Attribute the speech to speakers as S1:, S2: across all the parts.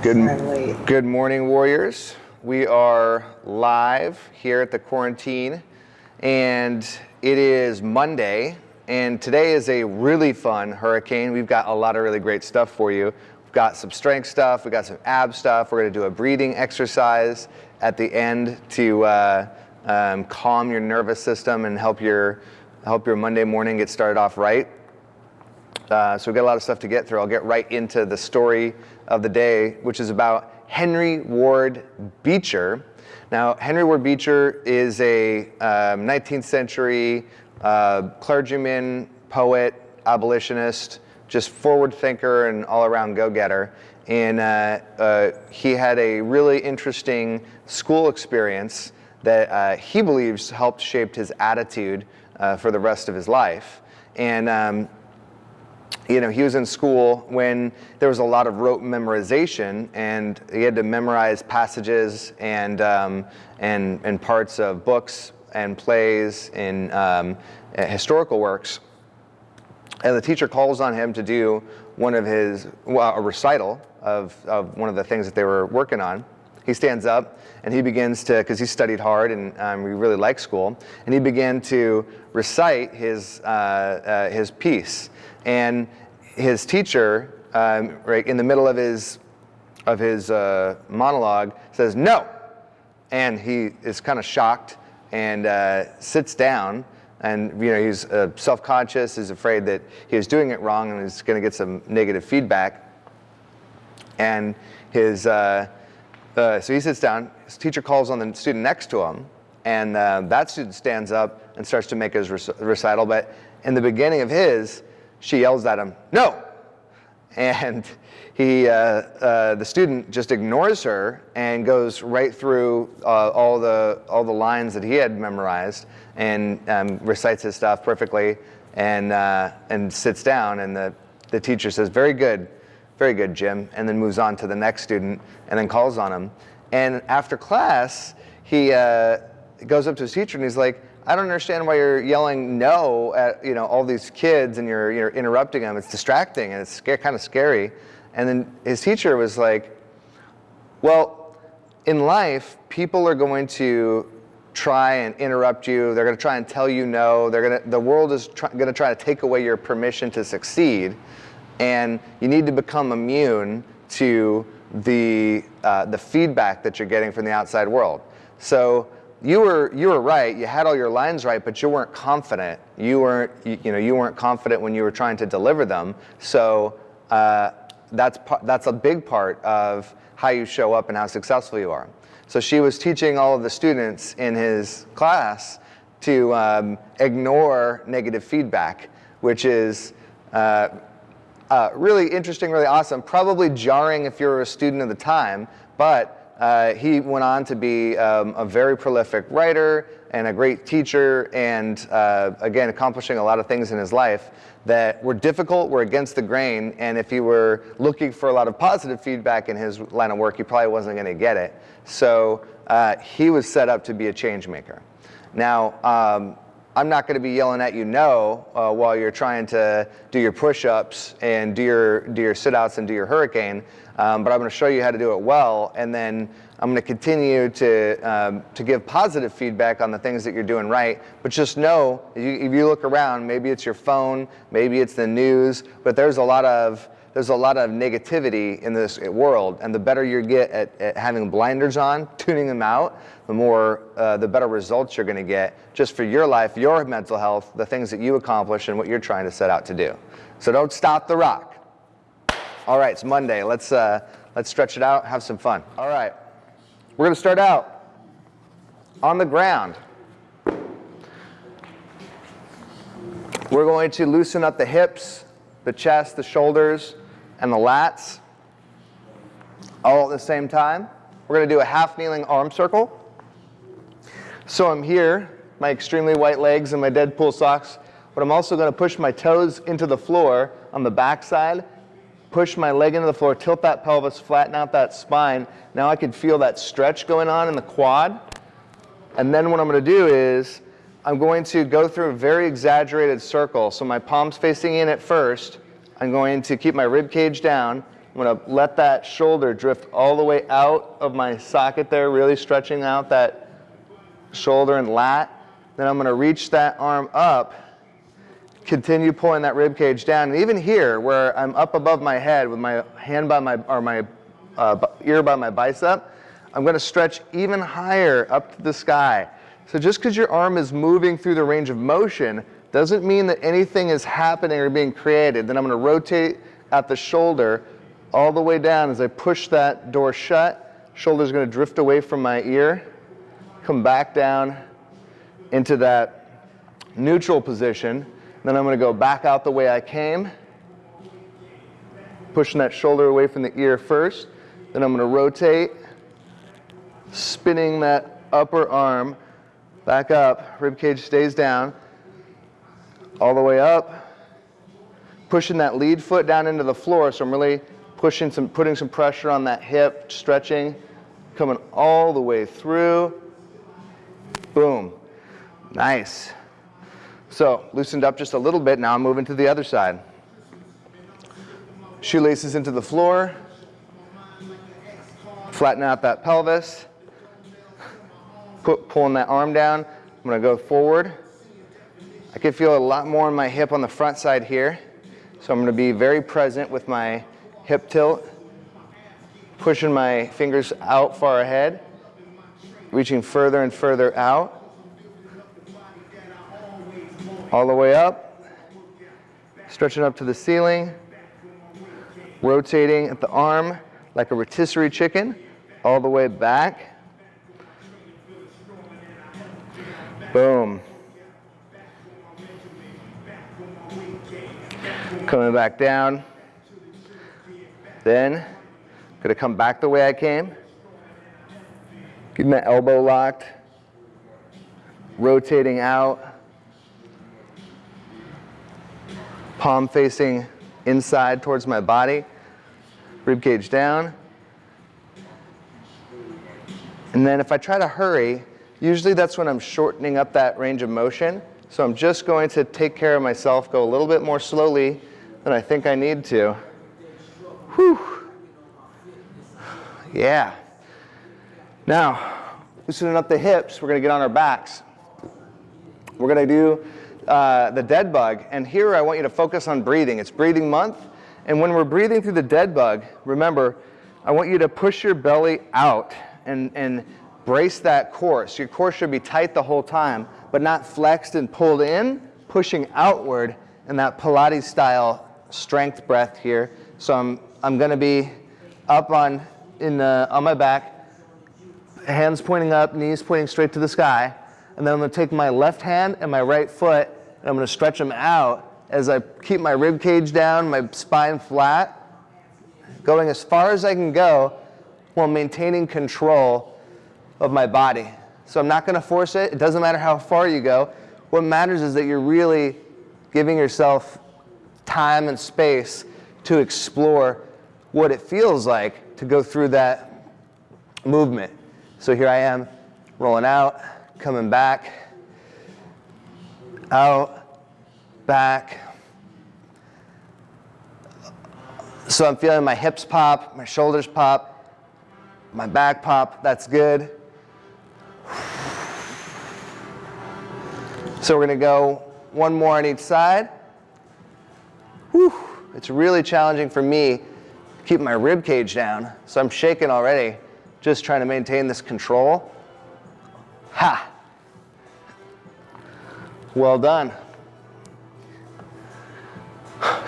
S1: Good, good morning, Warriors. We are live here at the quarantine, and it is Monday, and today is a really fun hurricane. We've got a lot of really great stuff for you. We've got some strength stuff, we've got some ab stuff. We're gonna do a breathing exercise at the end to uh, um, calm your nervous system and help your, help your Monday morning get started off right. Uh, so we've got a lot of stuff to get through. I'll get right into the story of the day, which is about Henry Ward Beecher. Now, Henry Ward Beecher is a um, 19th century uh, clergyman, poet, abolitionist, just forward thinker and all around go-getter. And uh, uh, he had a really interesting school experience that uh, he believes helped shape his attitude uh, for the rest of his life. And um, you know, he was in school when there was a lot of rote memorization and he had to memorize passages and, um, and, and parts of books and plays and um, historical works. And the teacher calls on him to do one of his, well, a recital of, of one of the things that they were working on. He stands up and he begins to, because he studied hard and um, he really liked school, and he began to recite his, uh, uh, his piece. And his teacher, um, right in the middle of his, of his uh, monologue, says, no. And he is kind of shocked and uh, sits down and you know he's uh, self-conscious, he's afraid that he was doing it wrong and he's going to get some negative feedback. And his, uh, uh, so he sits down, his teacher calls on the student next to him, and uh, that student stands up and starts to make his recital, but in the beginning of his, she yells at him, no! And he, uh, uh, the student just ignores her and goes right through uh, all, the, all the lines that he had memorized and um, recites his stuff perfectly and, uh, and sits down and the, the teacher says, very good, very good, Jim, and then moves on to the next student and then calls on him. And after class, he uh, goes up to his teacher and he's like, I don't understand why you're yelling no at you know all these kids and you're, you're interrupting them. It's distracting and it's kind of scary. And then his teacher was like, well, in life, people are going to try and interrupt you. They're going to try and tell you no. They're going to, the world is going to try to take away your permission to succeed. And you need to become immune to the, uh, the feedback that you're getting from the outside world. So you were you were right. You had all your lines right, but you weren't confident. You weren't you, you know you weren't confident when you were trying to deliver them. So uh, that's that's a big part of how you show up and how successful you are. So she was teaching all of the students in his class to um, ignore negative feedback, which is uh, uh, really interesting, really awesome. Probably jarring if you're a student at the time, but uh, he went on to be um, a very prolific writer and a great teacher and uh, again accomplishing a lot of things in his life that were difficult, were against the grain, and if he were looking for a lot of positive feedback in his line of work, he probably wasn't going to get it. So uh, he was set up to be a change maker. Now, um, I'm not going to be yelling at you no uh, while you're trying to do your push-ups and do your, do your sit-outs and do your hurricane, um, but I'm going to show you how to do it well, and then I'm going to continue to, um, to give positive feedback on the things that you're doing right, but just know, if you, if you look around, maybe it's your phone, maybe it's the news, but there's a lot of there's a lot of negativity in this world, and the better you get at, at having blinders on, tuning them out, the more, uh, the better results you're gonna get just for your life, your mental health, the things that you accomplish and what you're trying to set out to do. So don't stop the rock. All right, it's Monday. Let's, uh, let's stretch it out, have some fun. All right, we're gonna start out on the ground. We're going to loosen up the hips, the chest, the shoulders, and the lats all at the same time. We're going to do a half kneeling arm circle. So I'm here, my extremely white legs and my Deadpool socks, but I'm also going to push my toes into the floor on the back side, push my leg into the floor, tilt that pelvis, flatten out that spine. Now I can feel that stretch going on in the quad. And then what I'm going to do is I'm going to go through a very exaggerated circle. So my palms facing in at first, I'm going to keep my rib cage down, I'm gonna let that shoulder drift all the way out of my socket there, really stretching out that shoulder and lat. Then I'm gonna reach that arm up, continue pulling that rib cage down. And even here, where I'm up above my head with my hand by my, or my uh, ear by my bicep, I'm gonna stretch even higher up to the sky. So just because your arm is moving through the range of motion doesn't mean that anything is happening or being created. Then I'm gonna rotate at the shoulder all the way down as I push that door shut. Shoulder's gonna drift away from my ear, come back down into that neutral position. Then I'm gonna go back out the way I came, pushing that shoulder away from the ear first. Then I'm gonna rotate, spinning that upper arm back up, rib cage stays down, all the way up, pushing that lead foot down into the floor. So I'm really pushing some, putting some pressure on that hip, stretching, coming all the way through. Boom. Nice. So loosened up just a little bit. Now I'm moving to the other side. Shoelaces into the floor. Flatten out that pelvis. Put, pulling that arm down. I'm going to go forward. I can feel a lot more in my hip on the front side here. So I'm going to be very present with my hip tilt, pushing my fingers out far ahead, reaching further and further out, all the way up, stretching up to the ceiling, rotating at the arm like a rotisserie chicken, all the way back. Boom. Coming back down. Then, gonna come back the way I came. Getting my elbow locked. Rotating out. Palm facing inside towards my body. Rib cage down. And then if I try to hurry, usually that's when I'm shortening up that range of motion. So I'm just going to take care of myself, go a little bit more slowly than I think I need to. Whew. Yeah. Now, loosening up the hips, we're gonna get on our backs. We're gonna do uh, the dead bug, and here I want you to focus on breathing. It's breathing month, and when we're breathing through the dead bug, remember, I want you to push your belly out and, and brace that core. So your core should be tight the whole time, but not flexed and pulled in, pushing outward in that Pilates style strength breath here. So I'm I'm going to be up on, in the, on my back, hands pointing up, knees pointing straight to the sky. And then I'm going to take my left hand and my right foot, and I'm going to stretch them out as I keep my rib cage down, my spine flat, going as far as I can go while maintaining control of my body. So I'm not going to force it. It doesn't matter how far you go. What matters is that you're really giving yourself time and space to explore what it feels like to go through that movement. So here I am rolling out, coming back, out, back. So I'm feeling my hips pop, my shoulders pop, my back pop, that's good. So we're gonna go one more on each side. Whew. It's really challenging for me to keep my rib cage down. So I'm shaking already, just trying to maintain this control. Ha! Well done.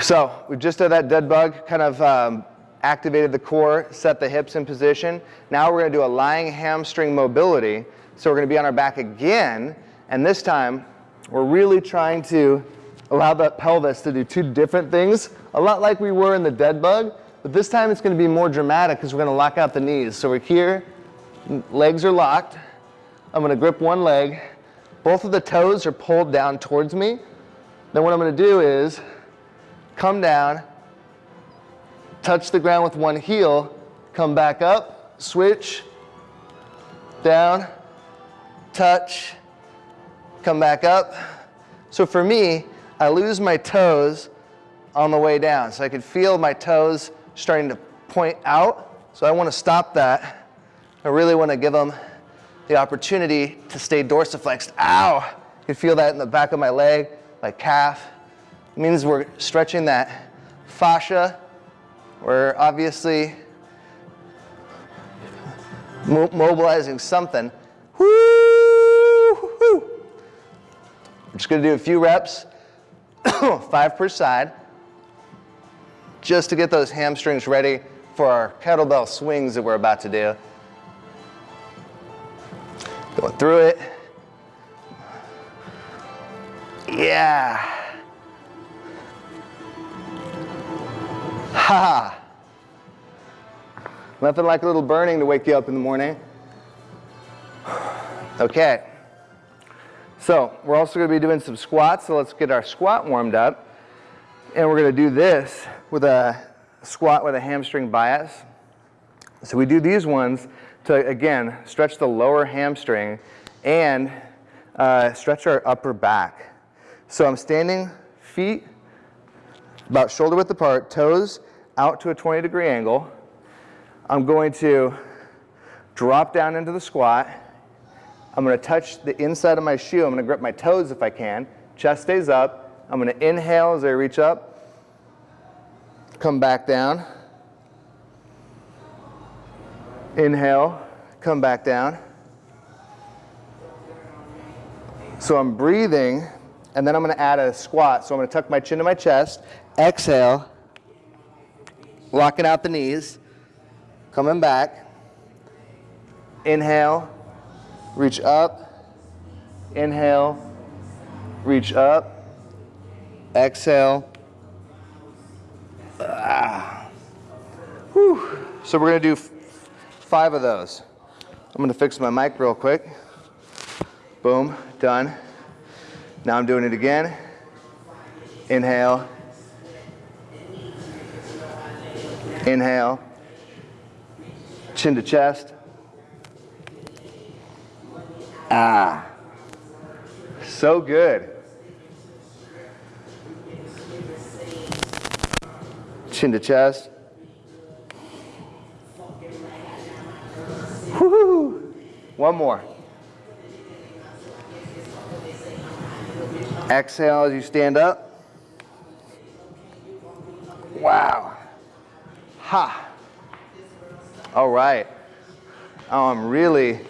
S1: So we just did that dead bug, kind of um, activated the core, set the hips in position. Now we're gonna do a lying hamstring mobility. So we're gonna be on our back again, and this time we're really trying to allow that pelvis to do two different things, a lot like we were in the dead bug, but this time it's going to be more dramatic because we're going to lock out the knees. So we're here, legs are locked. I'm going to grip one leg. Both of the toes are pulled down towards me. Then what I'm going to do is come down, touch the ground with one heel, come back up, switch, down, touch, come back up. So for me, I lose my toes on the way down. So I could feel my toes starting to point out. So I want to stop that. I really want to give them the opportunity to stay dorsiflexed. Ow! You can feel that in the back of my leg, my calf. It means we're stretching that fascia. We're obviously mo mobilizing something. Woo! I'm just gonna do a few reps, five per side, just to get those hamstrings ready for our kettlebell swings that we're about to do. Going through it. Yeah. Ha. Nothing like a little burning to wake you up in the morning. Okay. So we're also going to be doing some squats. So let's get our squat warmed up. And we're going to do this with a squat with a hamstring bias. So we do these ones to, again, stretch the lower hamstring and uh, stretch our upper back. So I'm standing, feet about shoulder width apart, toes out to a 20 degree angle. I'm going to drop down into the squat. I'm going to touch the inside of my shoe. I'm going to grip my toes if I can. Chest stays up. I'm going to inhale as I reach up. Come back down. Inhale, come back down. So I'm breathing, and then I'm going to add a squat. So I'm going to tuck my chin to my chest. Exhale, locking out the knees, coming back. Inhale, reach up. Inhale, reach up. Exhale. Ah. Whew. So we're going to do five of those. I'm going to fix my mic real quick. Boom, done. Now I'm doing it again. Inhale. Inhale. Chin to chest. Ah. So good. Chin to chest. Woohoo! One more. Exhale as you stand up. Wow. Ha. All right. I'm really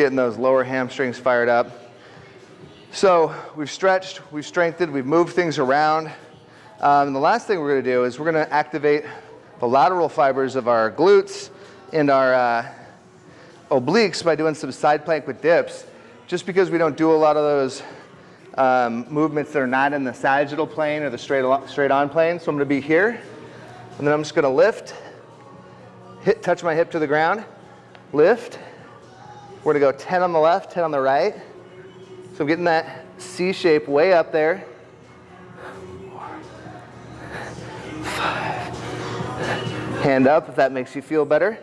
S1: getting those lower hamstrings fired up. So we've stretched, we've strengthened, we've moved things around. Um, the last thing we're going to do is we're going to activate the lateral fibers of our glutes and our uh, obliques by doing some side plank with dips. Just because we don't do a lot of those um, movements that are not in the sagittal plane or the straight, straight on plane. So I'm to be here, and then I'm just going to lift, hit, touch my hip to the ground, lift. We're to go 10 on the left, 10 on the right. So I'm getting that C shape way up there. Five. Hand up if that makes you feel better.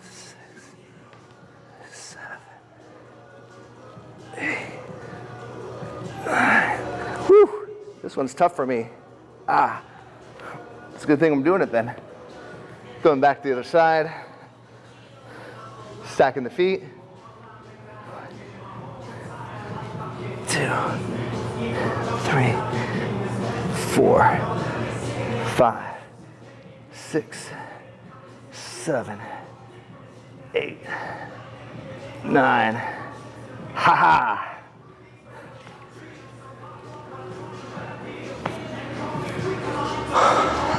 S1: Six, seven, eight, nine. Whew, this one's tough for me. Ah, it's a good thing I'm doing it then. Going back to the other side. Stacking the feet. Two, three, four, five, six, seven, eight, nine. Ha ha.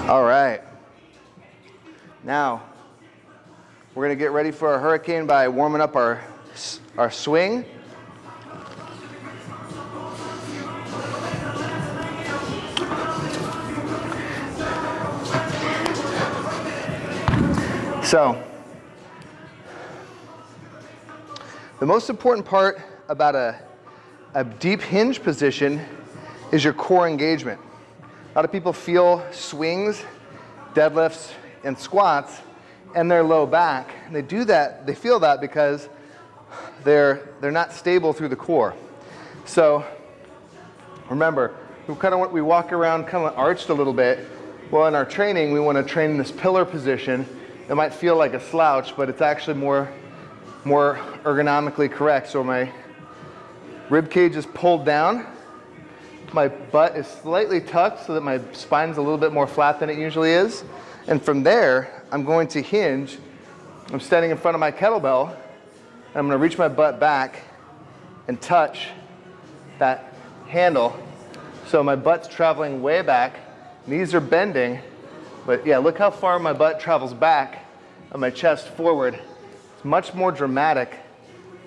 S1: All right. Now, we're going to get ready for a hurricane by warming up our, our swing. So, the most important part about a, a deep hinge position is your core engagement. A lot of people feel swings, deadlifts, and squats and their low back. And they do that, they feel that because they're, they're not stable through the core. So remember, we kind of we walk around kind of arched a little bit Well, in our training, we want to train in this pillar position. It might feel like a slouch, but it's actually more, more ergonomically correct. So my rib cage is pulled down. My butt is slightly tucked so that my spine's a little bit more flat than it usually is. And from there, I'm going to hinge. I'm standing in front of my kettlebell, and I'm gonna reach my butt back and touch that handle. So my butt's traveling way back, knees are bending, but yeah, look how far my butt travels back and my chest forward. It's much more dramatic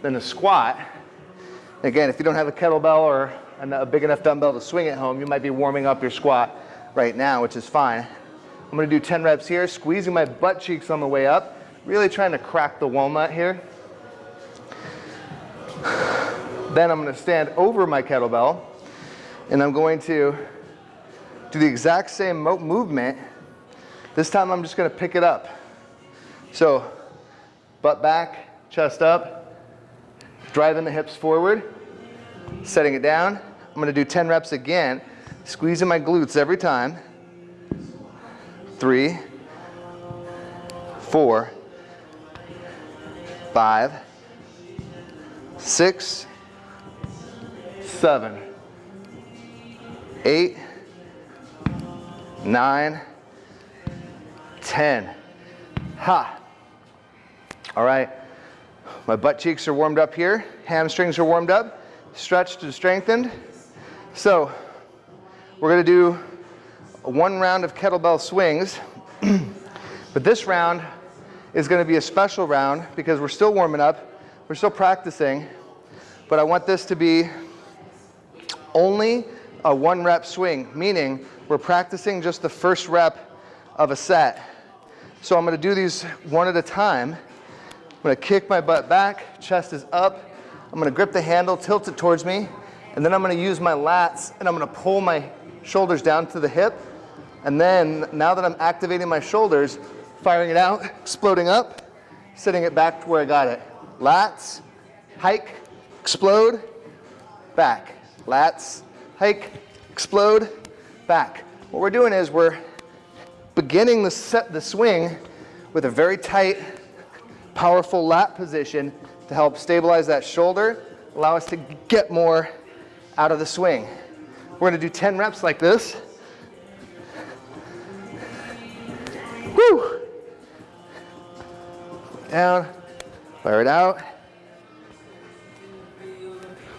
S1: than a squat. Again, if you don't have a kettlebell or a big enough dumbbell to swing at home, you might be warming up your squat right now, which is fine. I'm gonna do 10 reps here, squeezing my butt cheeks on the way up, really trying to crack the walnut here. Then I'm gonna stand over my kettlebell and I'm going to do the exact same movement. This time I'm just gonna pick it up. So butt back, chest up, driving the hips forward, setting it down. I'm gonna do 10 reps again, squeezing my glutes every time. Three, four, five, six, seven, eight, nine, ten. Ha. All right. My butt cheeks are warmed up here. Hamstrings are warmed up, stretched and strengthened. So we're going to do one round of kettlebell swings. but this round is going to be a special round because we're still warming up. We're still practicing. But I want this to be only a one rep swing, meaning we're practicing just the first rep of a set. So I'm gonna do these one at a time. I'm gonna kick my butt back, chest is up. I'm gonna grip the handle, tilt it towards me, and then I'm gonna use my lats and I'm gonna pull my shoulders down to the hip. And then now that I'm activating my shoulders, firing it out, exploding up, setting it back to where I got it. Lats, hike, explode, back. Lats, hike, explode, back. What we're doing is we're beginning the, set, the swing with a very tight, powerful lat position to help stabilize that shoulder, allow us to get more out of the swing. We're gonna do 10 reps like this. Woo! Down, fire it out.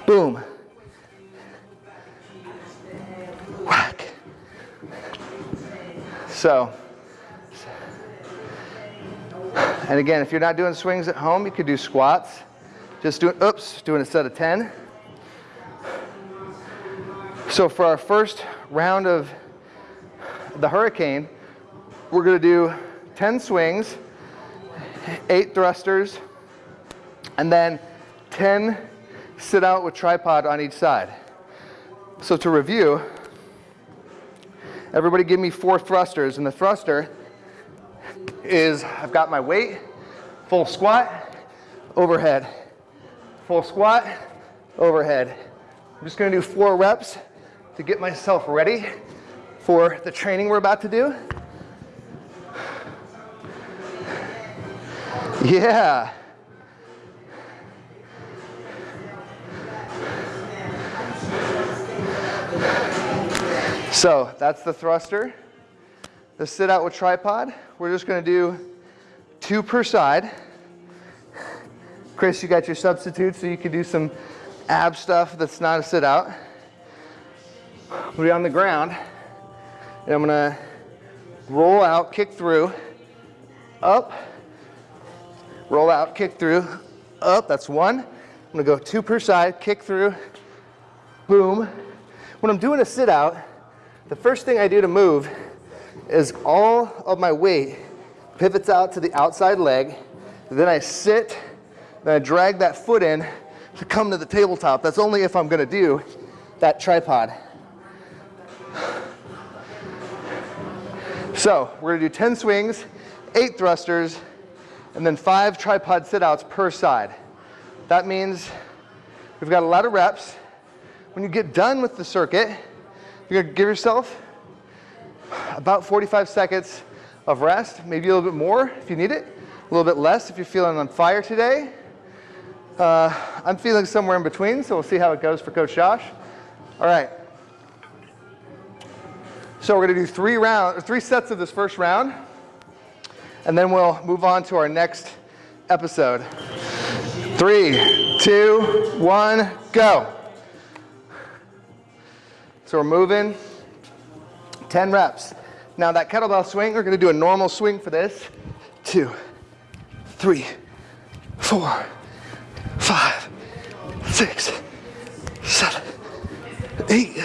S1: Boom. Whack. So, and again, if you're not doing swings at home, you could do squats. Just doing, oops, doing a set of 10. So for our first round of the hurricane, we're gonna do 10 swings, eight thrusters, and then 10 sit out with tripod on each side. So to review, Everybody give me four thrusters. And the thruster is, I've got my weight, full squat, overhead. Full squat, overhead. I'm just gonna do four reps to get myself ready for the training we're about to do. Yeah. So that's the thruster. The sit out with tripod. We're just gonna do two per side. Chris, you got your substitute so you can do some ab stuff that's not a sit out. We'll be on the ground and I'm gonna roll out, kick through, up, roll out, kick through, up, that's one. I'm gonna go two per side, kick through, boom. When I'm doing a sit out, the first thing I do to move is all of my weight pivots out to the outside leg. Then I sit, then I drag that foot in to come to the tabletop. That's only if I'm gonna do that tripod. So we're gonna do 10 swings, eight thrusters, and then five tripod sit-outs per side. That means we've got a lot of reps. When you get done with the circuit, you're gonna give yourself about 45 seconds of rest, maybe a little bit more if you need it, a little bit less if you're feeling on fire today. Uh, I'm feeling somewhere in between, so we'll see how it goes for Coach Josh. All right. So we're gonna do three round, three sets of this first round, and then we'll move on to our next episode. Three, two, one, go. So we're moving, 10 reps. Now that kettlebell swing, we're gonna do a normal swing for this. Two, three, four, five, six, seven, eight,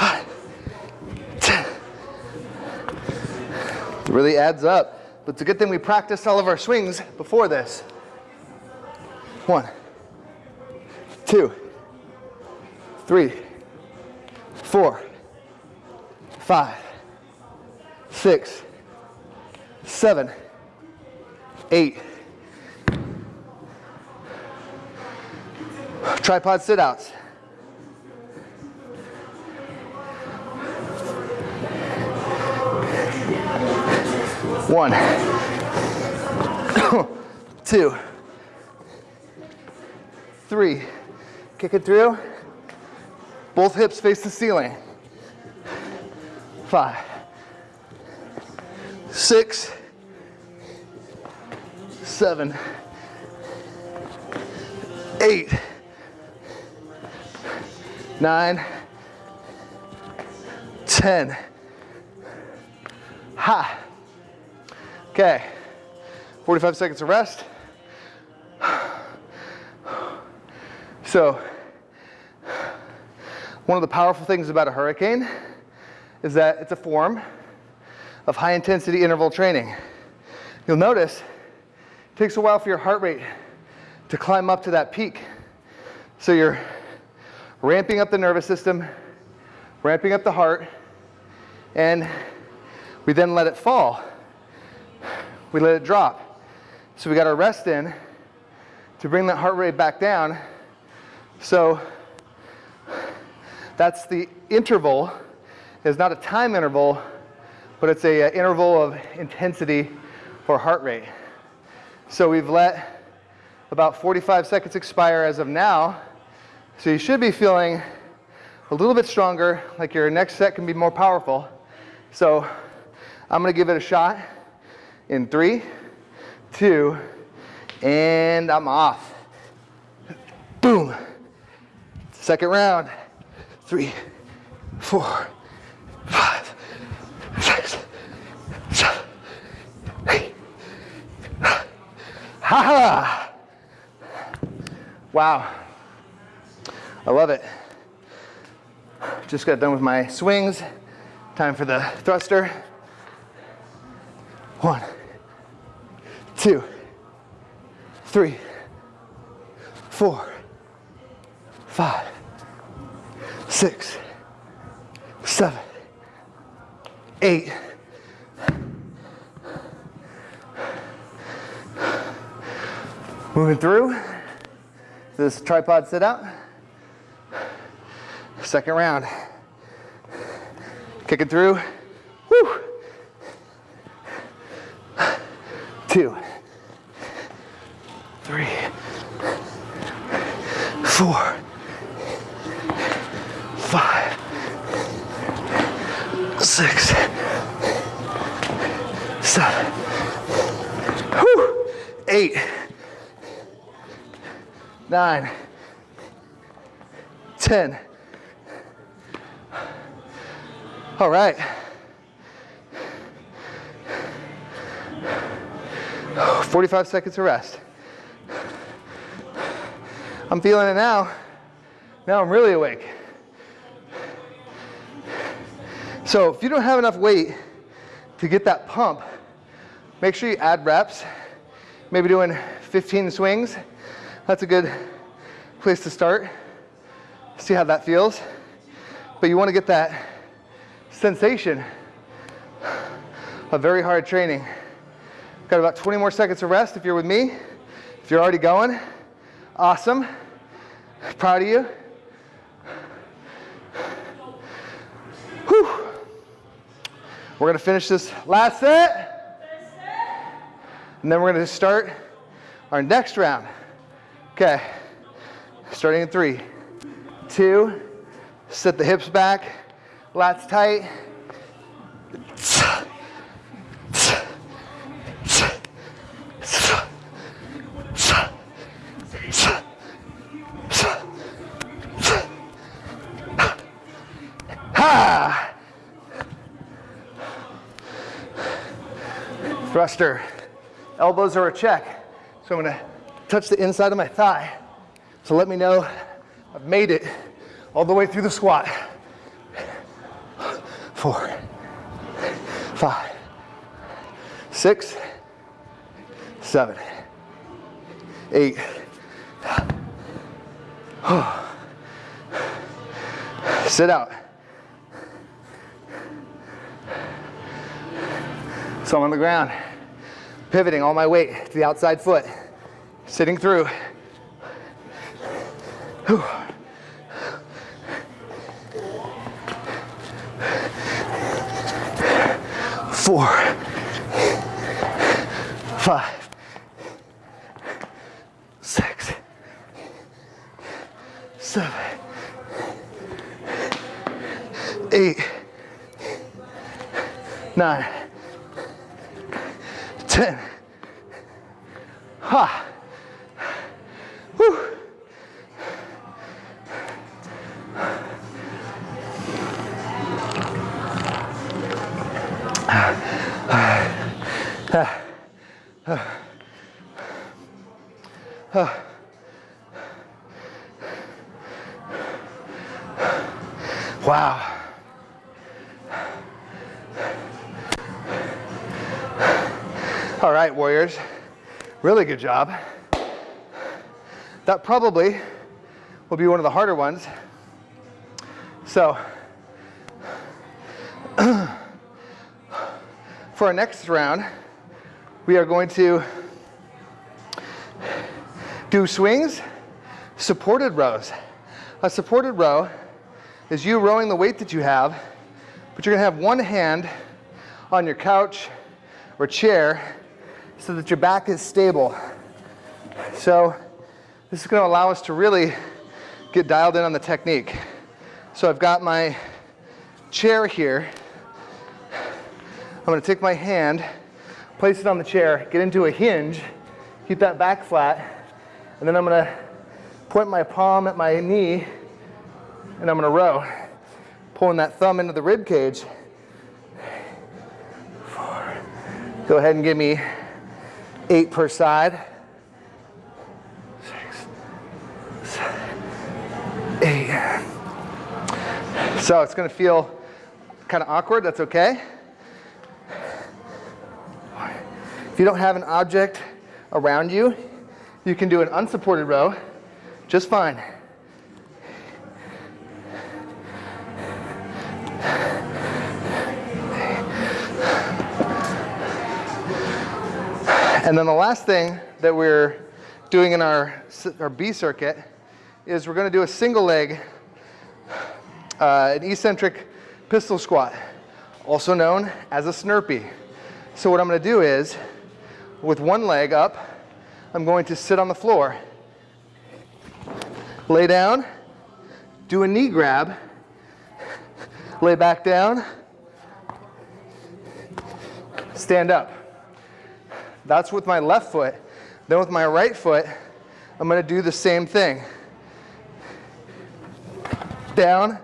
S1: nine, ten. It really adds up. But it's a good thing we practiced all of our swings before this. One, two, three, four, five, six, seven, eight. Tripod sit One, two, three. Kick it through. Both hips face the ceiling. Five, six, seven, eight, nine, ten. Ha. Okay. 45 seconds of rest. So, one of the powerful things about a hurricane is that it's a form of high intensity interval training. You'll notice it takes a while for your heart rate to climb up to that peak. So you're ramping up the nervous system, ramping up the heart, and we then let it fall. We let it drop. So we got our rest in to bring that heart rate back down. So that's the interval. It's not a time interval, but it's a, a interval of intensity for heart rate. So we've let about 45 seconds expire as of now. So you should be feeling a little bit stronger, like your next set can be more powerful. So I'm gonna give it a shot in three, two, and I'm off. Boom. Second round three, four, five, six, seven, eight. Ha ha! Wow. I love it. Just got done with my swings. Time for the thruster. One, two, three, four, five, six, seven, eight, Moving through. This tripod sit out. Second round. Kicking through. Woo. Two, four, five, six, seven, whew, eight, nine, ten. All right. Forty-five seconds of rest. I'm feeling it now. Now I'm really awake. So if you don't have enough weight to get that pump, make sure you add reps. Maybe doing 15 swings. That's a good place to start. See how that feels. But you want to get that sensation of very hard training. Got about 20 more seconds of rest if you're with me. If you're already going, awesome. Proud of you. We're gonna finish this last set. And then we're gonna start our next round. Okay, starting in three, two, set the hips back, lats tight. Elbows are a check. So I'm gonna touch the inside of my thigh. So let me know I've made it all the way through the squat. Four, five, six, seven, eight. Sit out. So I'm on the ground, pivoting all my weight to the outside foot, sitting through. Whew. Four, five, six, seven, eight, nine, ten. Ha. Really good job. That probably will be one of the harder ones. So, for our next round, we are going to do swings, supported rows. A supported row is you rowing the weight that you have, but you're gonna have one hand on your couch or chair so that your back is stable. So this is gonna allow us to really get dialed in on the technique. So I've got my chair here. I'm gonna take my hand, place it on the chair, get into a hinge, keep that back flat, and then I'm gonna point my palm at my knee and I'm gonna row, pulling that thumb into the rib cage. Four. Go ahead and give me eight per side. Six, seven, eight. So it's gonna feel kind of awkward, that's okay. If you don't have an object around you, you can do an unsupported row just fine. And then the last thing that we're doing in our, our B circuit is we're gonna do a single leg, uh, an eccentric pistol squat, also known as a snurpee. So what I'm gonna do is, with one leg up, I'm going to sit on the floor, lay down, do a knee grab, lay back down, stand up. That's with my left foot. Then with my right foot, I'm gonna do the same thing. Down,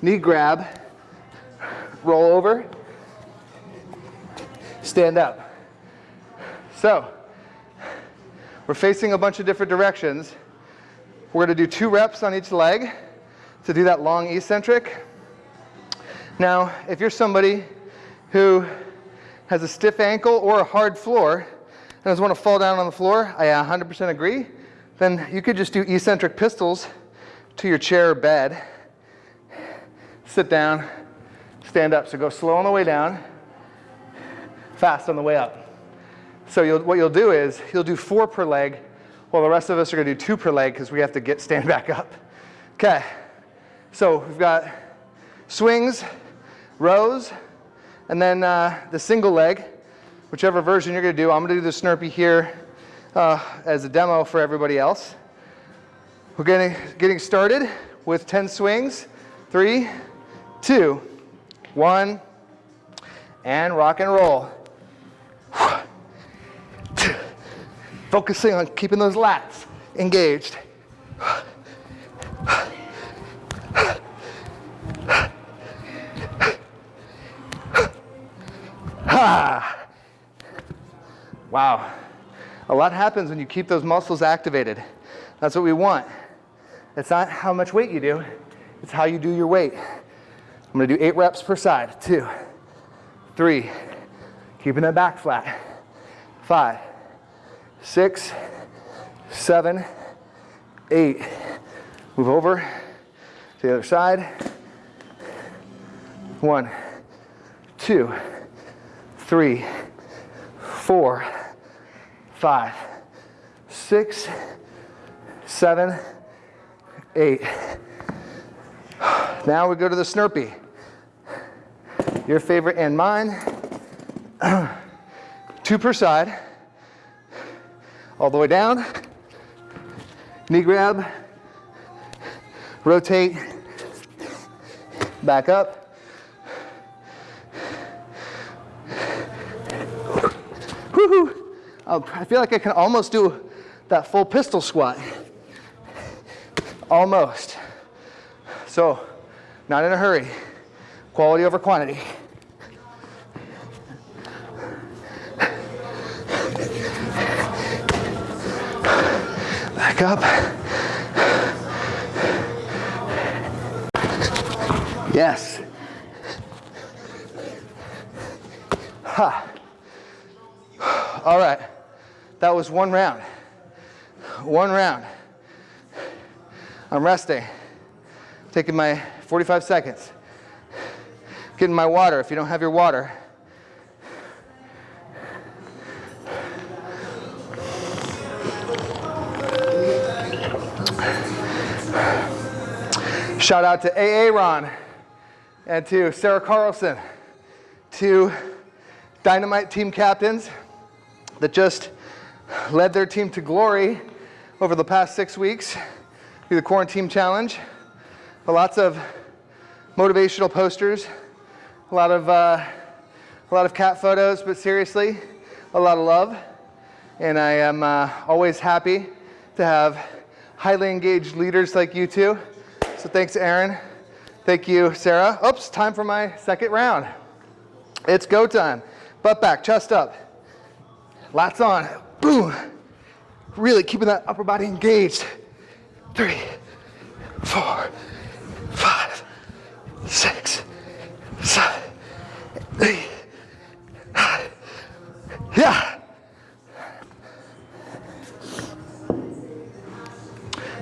S1: knee grab, roll over, stand up. So, we're facing a bunch of different directions. We're gonna do two reps on each leg to do that long eccentric. Now, if you're somebody who has a stiff ankle or a hard floor and doesn't want to fall down on the floor, I 100% agree, then you could just do eccentric pistols to your chair or bed. Sit down, stand up. So go slow on the way down, fast on the way up. So you'll, what you'll do is you'll do four per leg while the rest of us are going to do two per leg because we have to get stand back up. Okay, so we've got swings, rows, And then uh, the single leg, whichever version you're gonna do. I'm gonna do the Snurpee here uh, as a demo for everybody else. We're getting, getting started with 10 swings. Three, two, one, and rock and roll. Focusing on keeping those lats engaged. Wow. A lot happens when you keep those muscles activated. That's what we want. It's not how much weight you do, it's how you do your weight. I'm gonna do eight reps per side. Two, three, keeping that back flat. Five, six, seven, eight. Move over to the other side. One, two, three, four, five, six, seven, eight. Now we go to the Snurpee. Your favorite and mine. Two per side. All the way down. Knee grab. Rotate. Back up. Woohoo! Oh, Oh, I feel like I can almost do that full pistol squat. Almost. So, not in a hurry. Quality over quantity. Back up. Yes. Ha. All right. That was one round. One round. I'm resting. Taking my 45 seconds. Getting my water if you don't have your water. Shout out to AA Ron and to Sarah Carlson, to Dynamite team captains that just led their team to glory over the past six weeks through the quarantine challenge. Lots of motivational posters, a lot of, uh, a lot of cat photos, but seriously, a lot of love. And I am uh, always happy to have highly engaged leaders like you two. So thanks, Aaron. Thank you, Sarah. Oops, time for my second round. It's go time. Butt back, chest up. Lats on. Boom. Really keeping that upper body engaged. Three, four, five, six, seven, eight, nine. Yeah.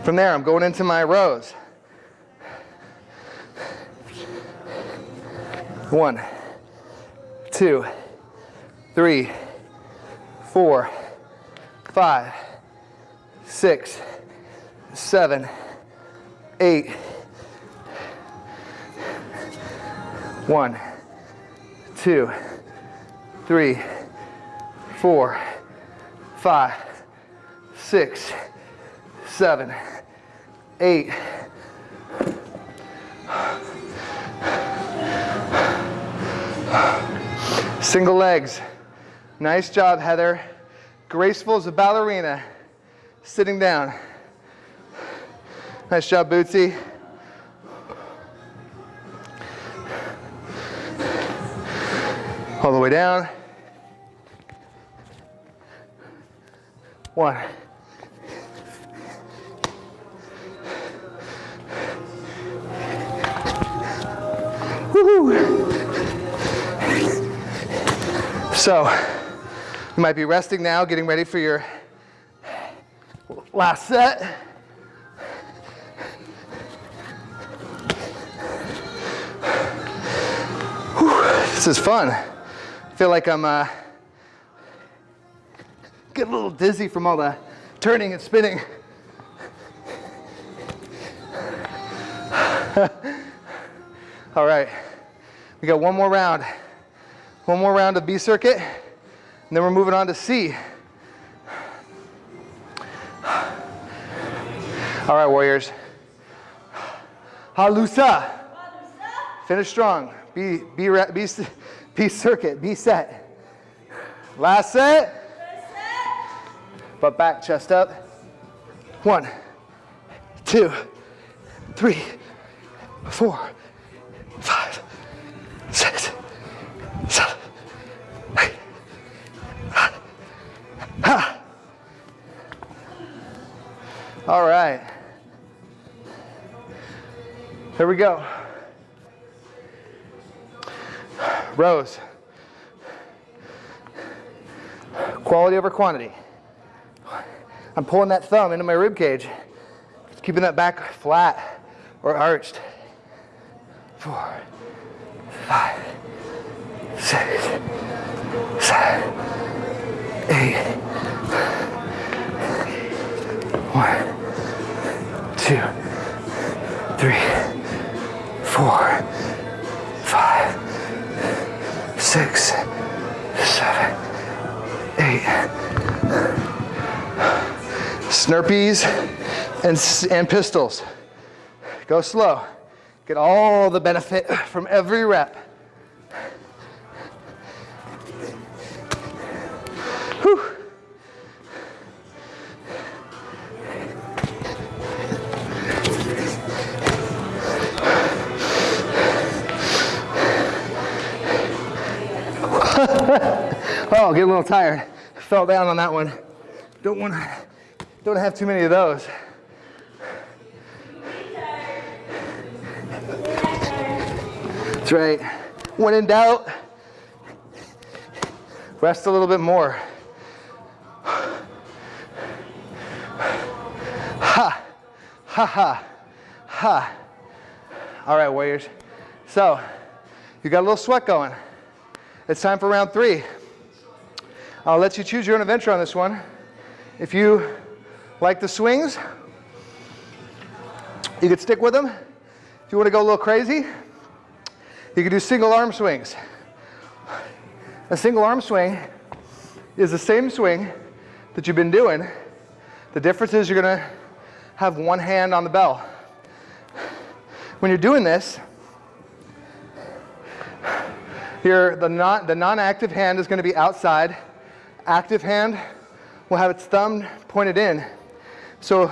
S1: From there, I'm going into my rows. One, two, three, four, five, six, seven, eight. One, two, three, four, five, six, seven, eight. Single legs. Nice job, Heather. Graceful as a ballerina. Sitting down. Nice job, Bootsy. All the way down. One. So, you might be resting now, getting ready for your last set. Whew, this is fun. I feel like I'm uh, getting a little dizzy from all the turning and spinning. all right, we got one more round. One more round of B circuit, and then we're moving on to C. All right, Warriors. Halusa. Finish strong. B, B, B, B circuit, B set. Last set. Butt back, chest up. One, two, three, four, five, six, Ha. All right. Here we go. Rows. Quality over quantity. I'm pulling that thumb into my rib cage, keeping that back flat or arched. Four, five, six, seven, eight. One, two, three, four, five, six, seven, eight. Snurpees and, and pistols. Go slow. Get all the benefit from every rep. little tired. Fell down on that one. Don't want to don't have too many of those. That's right. When in doubt, rest a little bit more. Ha, ha, ha, ha. All right, Warriors. So, you got a little sweat going. It's time for round three. I'll let you choose your own adventure on this one. If you like the swings, you could stick with them. If you want to go a little crazy, you can do single arm swings. A single arm swing is the same swing that you've been doing. The difference is you're going to have one hand on the bell. When you're doing this, your, the, non, the non-active hand is going to be outside. Active hand will have its thumb pointed in. So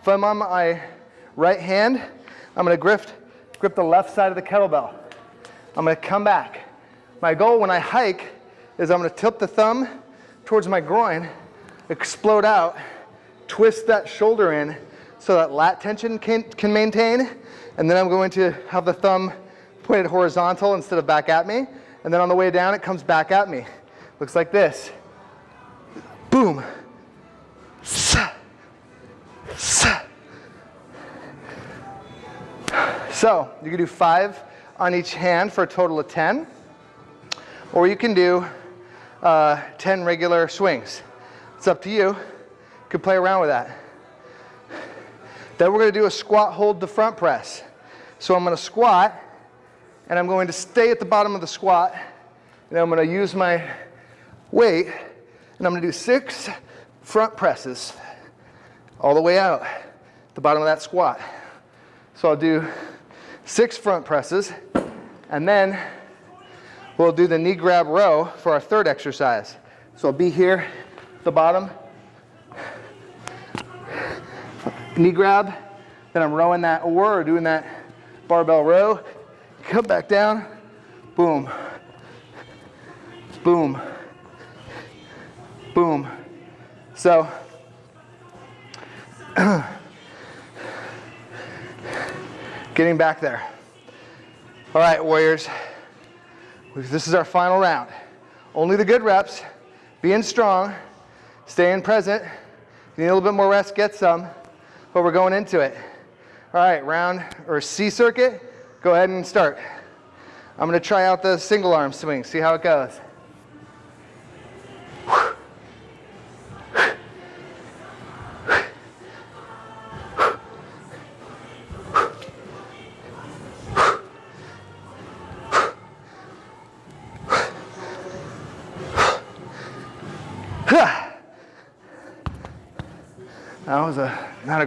S1: if I'm on my right hand, I'm going to grip, grip the left side of the kettlebell. I'm going to come back. My goal when I hike is I'm going to tilt the thumb towards my groin, explode out, twist that shoulder in so that lat tension can, can maintain, and then I'm going to have the thumb pointed horizontal instead of back at me, and then on the way down it comes back at me. Looks like this. Boom. So you can do five on each hand for a total of 10, or you can do uh, 10 regular swings. It's up to you. You can play around with that. Then we're going to do a squat hold the front press. So I'm going to squat, and I'm going to stay at the bottom of the squat, and I'm going to use my weight, and I'm going to do six front presses all the way out the bottom of that squat. So I'll do six front presses, and then we'll do the knee grab row for our third exercise. So I'll be here, the bottom, knee grab, then I'm rowing that or doing that barbell row, come back down, boom, boom, boom. So getting back there. All right, Warriors. This is our final round. Only the good reps, being strong, staying present. If you need a little bit more rest, get some, but we're going into it. All right, round or C circuit, go ahead and start. I'm gonna try out the single arm swing, see how it goes.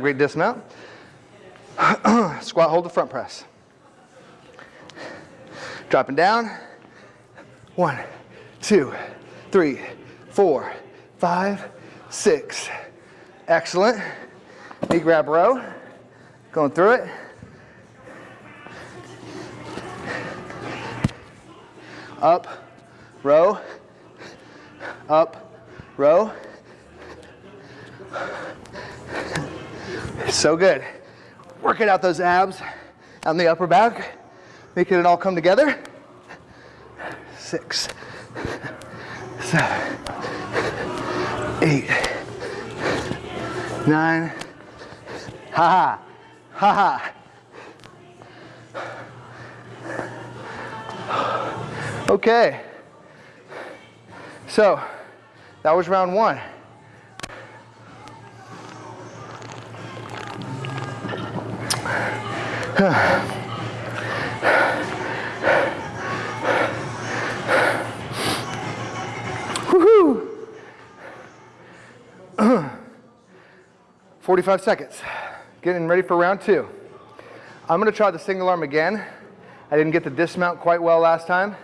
S1: Great dismount. Squat, hold the front press. Dropping down. One, two, three, four, five, six. Excellent. Knee grab row. Going through it. Up, row, up, row. So good. Working out those abs on the upper back, making it all come together. Six, seven, eight, nine. Ha ha, ha ha. Okay. So that was round one. Woohoo! 45 seconds. Getting ready for round two. I'm gonna try the single arm again. I didn't get the dismount quite well last time.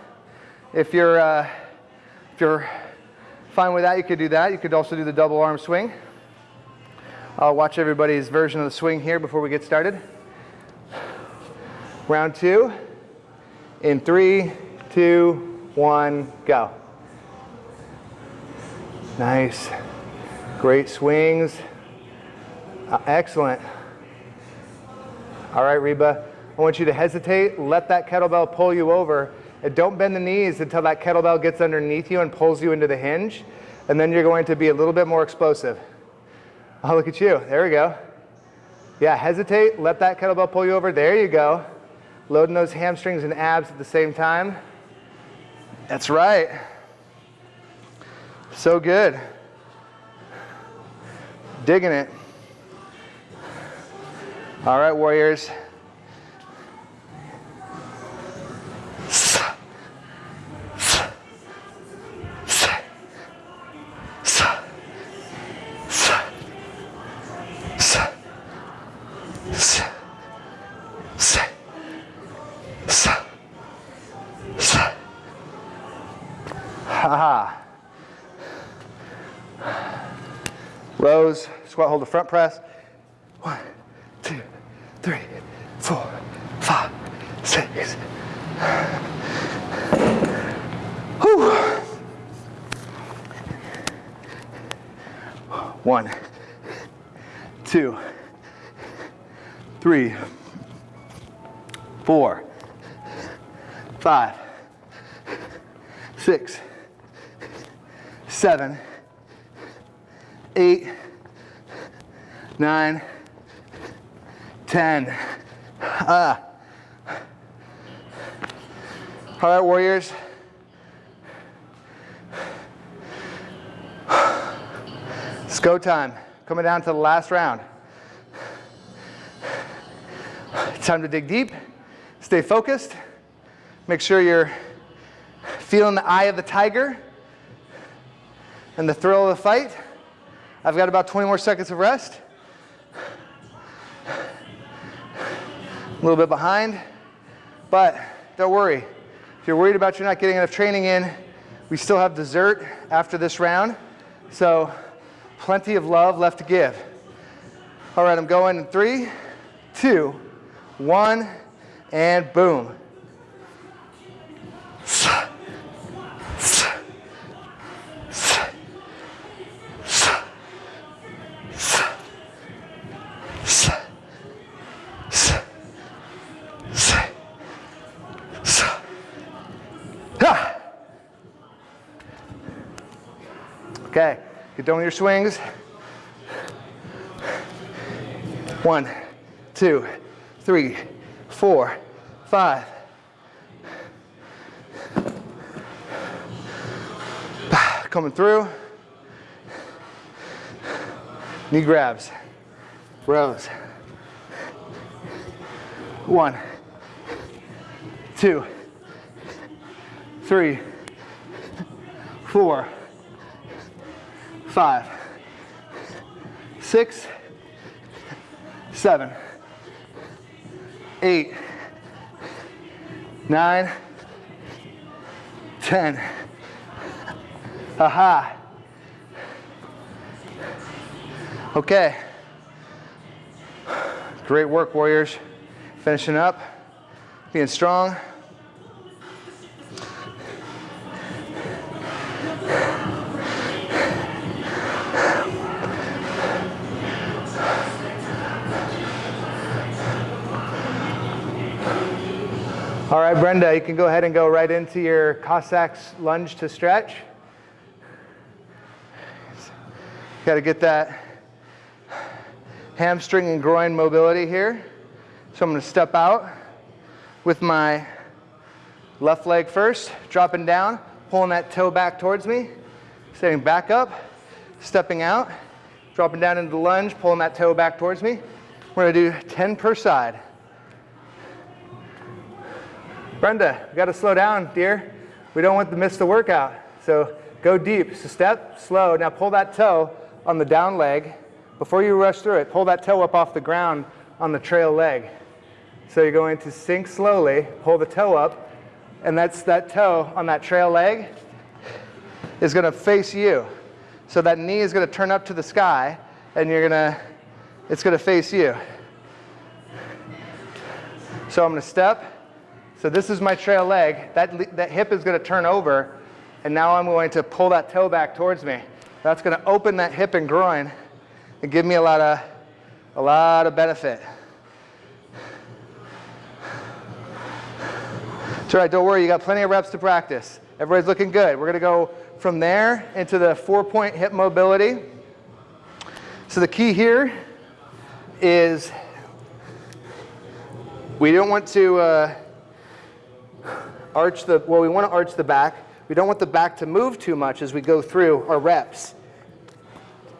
S1: If you're, uh, if you're fine with that, you could do that. You could also do the double arm swing. I'll watch everybody's version of the swing here before we get started. Round two, in three, two, one, go. Nice. Great swings. Uh, excellent. All right, Reba. I want you to hesitate, let that kettlebell pull you over, and don't bend the knees until that kettlebell gets underneath you and pulls you into the hinge, and then you're going to be a little bit more explosive. Oh, look at you. There we go. Yeah, hesitate, let that kettlebell pull you over. There you go. Loading those hamstrings and abs at the same time. That's right. So good. Digging it. All right, warriors. Ah. All right, warriors. It's go time. Coming down to the last round. Time to dig deep. Stay focused. Make sure you're feeling the eye of the tiger and the thrill of the fight. I've got about 20 more seconds of rest. A little bit behind, but don't worry. If you're worried about you're not getting enough training in, we still have dessert after this round. So plenty of love left to give. All right, I'm going in three, two, one, and boom. Get done with your swings. One, two, three, four, five. Coming through. Knee grabs, rows. One, two, three, four, five, six, seven, eight, nine, ten. Aha. Okay. Great work, Warriors. Finishing up, being strong. Right, Brenda, you can go ahead and go right into your Cossacks lunge to stretch. Got to get that hamstring and groin mobility here. So I'm going to step out with my left leg first, dropping down, pulling that toe back towards me, setting back up, stepping out, dropping down into the lunge, pulling that toe back towards me. We're going to do 10 per side. Brenda, you got to slow down, dear. We don't want to miss the workout. So go deep. So step, slow. Now pull that toe on the down leg. Before you rush through it, pull that toe up off the ground on the trail leg. So you're going to sink slowly, pull the toe up, and that's that toe on that trail leg is going to face you. So that knee is going to turn up to the sky, and you're going to, it's going to face you. So I'm going to step, so this is my trail leg. That, that hip is going to turn over, and now I'm going to pull that toe back towards me. That's going to open that hip and groin and give me a lot of, a lot of benefit. It's all right, don't worry, you got plenty of reps to practice. Everybody's looking good. We're going to go from there into the four-point hip mobility. So the key here is we don't want to uh, arch the, well, we want to arch the back. We don't want the back to move too much as we go through our reps.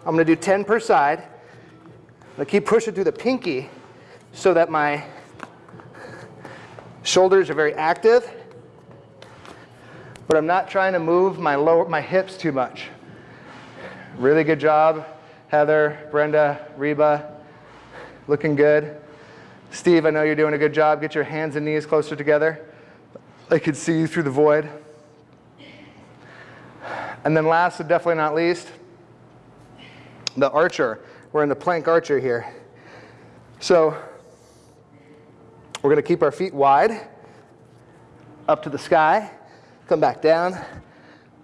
S1: I'm going to do 10 per side. To keep pushing through the pinky so that my shoulders are very active, but I'm not trying to move my, lower, my hips too much. Really good job, Heather, Brenda, Reba, looking good. Steve, I know you're doing a good job. Get your hands and knees closer together. I could see you through the void. And then last but definitely not least, the archer. We're in the plank archer here. So we're going to keep our feet wide, up to the sky, come back down,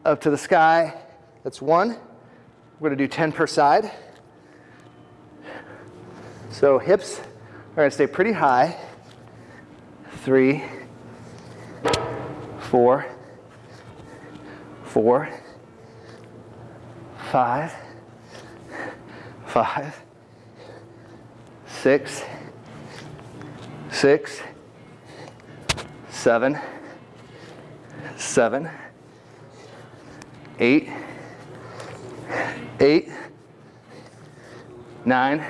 S1: up to the sky. That's one. We're going to do 10 per side. So hips are going to stay pretty high. Three, four, four, five, five, six, six, seven, seven, eight, eight, nine,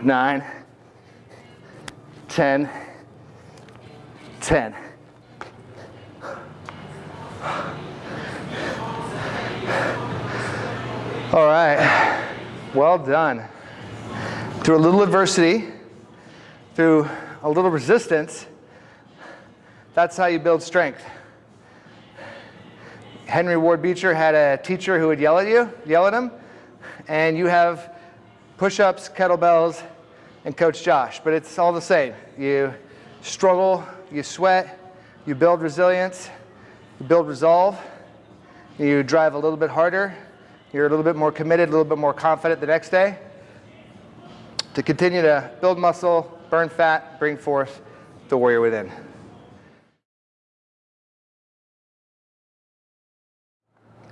S1: nine, ten, ten. All right, well done. Through a little adversity, through a little resistance, that's how you build strength. Henry Ward Beecher had a teacher who would yell at you, yell at him, and you have push-ups, kettlebells, and Coach Josh, but it's all the same. You struggle, you sweat, you build resilience, you build resolve, you drive a little bit harder, you're a little bit more committed, a little bit more confident the next day to continue to build muscle, burn fat, bring forth the warrior within.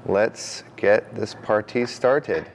S2: Let's get this party started.